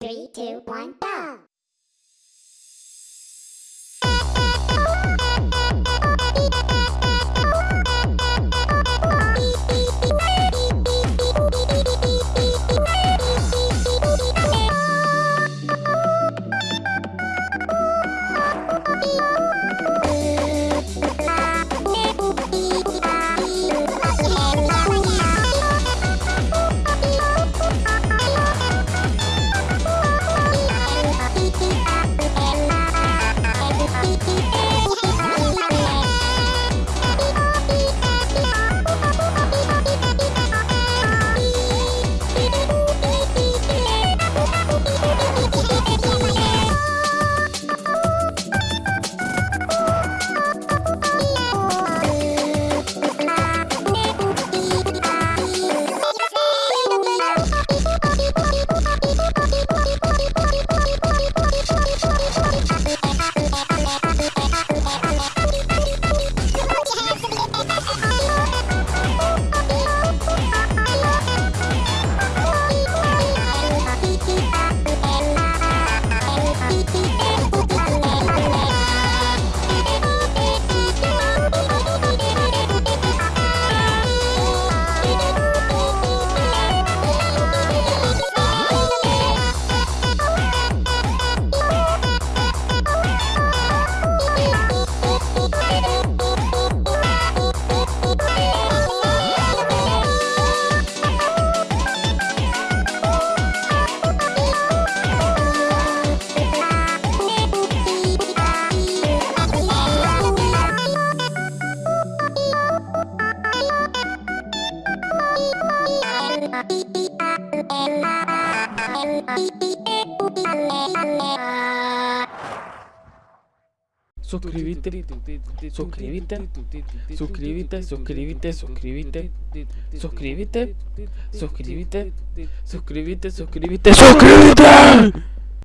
Three, two, one, go! Suscríbete, suscríbete, suscríbete, suscríbete, suscríbete, suscríbete, suscríbete, suscríbete, suscríbete, suscríbete.